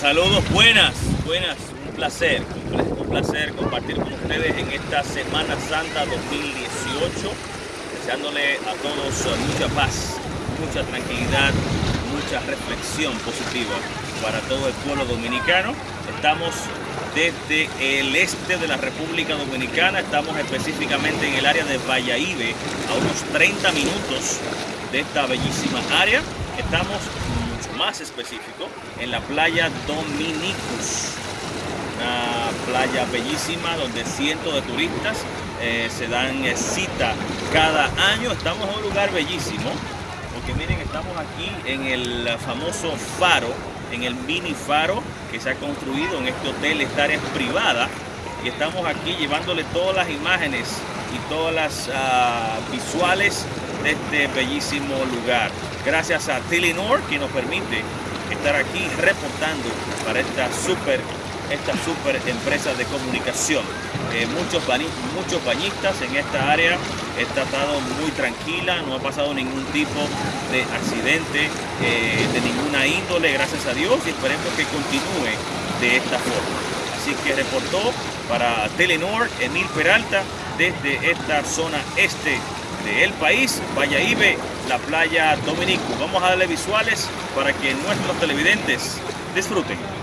Saludos, buenas, buenas, un placer, un placer compartir con ustedes en esta Semana Santa 2018, deseándole a todos mucha paz, mucha tranquilidad, mucha reflexión positiva para todo el pueblo dominicano. Estamos desde el este de la República Dominicana, estamos específicamente en el área de Valladolid, a unos 30 minutos de esta bellísima área. Estamos más específico en la playa Dominicus, una playa bellísima donde cientos de turistas eh, se dan cita cada año. Estamos en un lugar bellísimo, porque miren, estamos aquí en el famoso faro en el mini faro que se ha construido en este hotel, esta área privada. Y estamos aquí llevándole todas las imágenes y todas las uh, visuales de este bellísimo lugar. Gracias a Telenor que nos permite estar aquí reportando para esta super esta super empresa de comunicación. Eh, muchos, muchos bañistas en esta área, está muy tranquila, no ha pasado ningún tipo de accidente eh, de ninguna índole, gracias a Dios, y esperemos que continúe de esta forma. Así que reportó para Telenor Emil Peralta desde esta zona este del país, Ibe, la playa Dominico. Vamos a darle visuales para que nuestros televidentes disfruten.